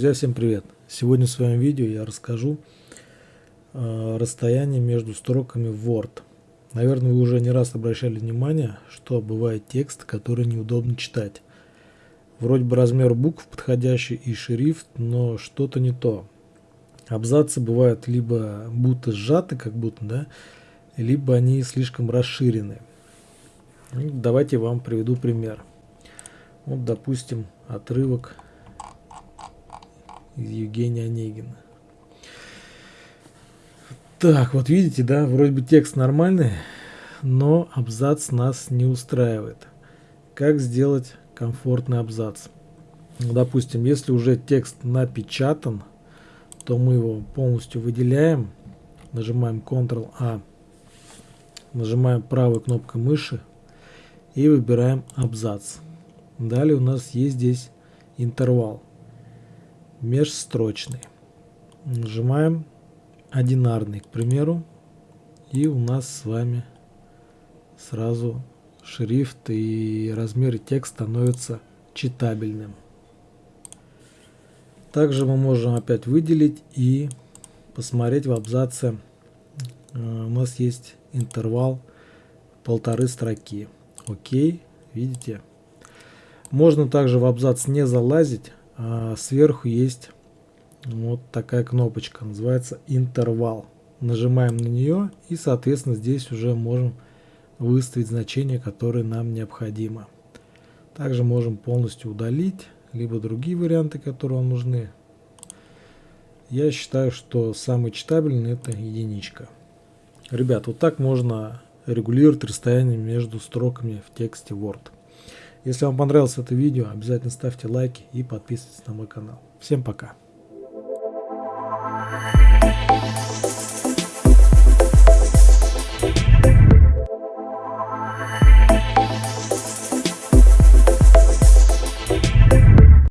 Друзья, всем привет! Сегодня в своем видео я расскажу э, расстояние между строками в Word. Наверное, вы уже не раз обращали внимание, что бывает текст, который неудобно читать. Вроде бы размер букв подходящий и шрифт, но что-то не то. Абзацы бывают либо будто сжаты, как будто, да, либо они слишком расширены. Ну, давайте вам приведу пример. Вот, допустим, отрывок Евгения Онегина. Так, вот видите, да, вроде бы текст нормальный, но абзац нас не устраивает. Как сделать комфортный абзац? Ну, допустим, если уже текст напечатан, то мы его полностью выделяем, нажимаем Ctrl-A, нажимаем правой кнопкой мыши и выбираем абзац. Далее у нас есть здесь интервал межстрочный. Нажимаем одинарный, к примеру, и у нас с вами сразу шрифт и размер текста становятся читабельным. Также мы можем опять выделить и посмотреть в абзаце. Э, у нас есть интервал полторы строки. Окей, видите? Можно также в абзац не залазить, сверху есть вот такая кнопочка, называется интервал. Нажимаем на нее и, соответственно, здесь уже можем выставить значение, которое нам необходимо. Также можем полностью удалить, либо другие варианты, которые вам нужны. Я считаю, что самый читабельный это единичка. Ребят, вот так можно регулировать расстояние между строками в тексте Word. Если вам понравилось это видео, обязательно ставьте лайки и подписывайтесь на мой канал. Всем пока!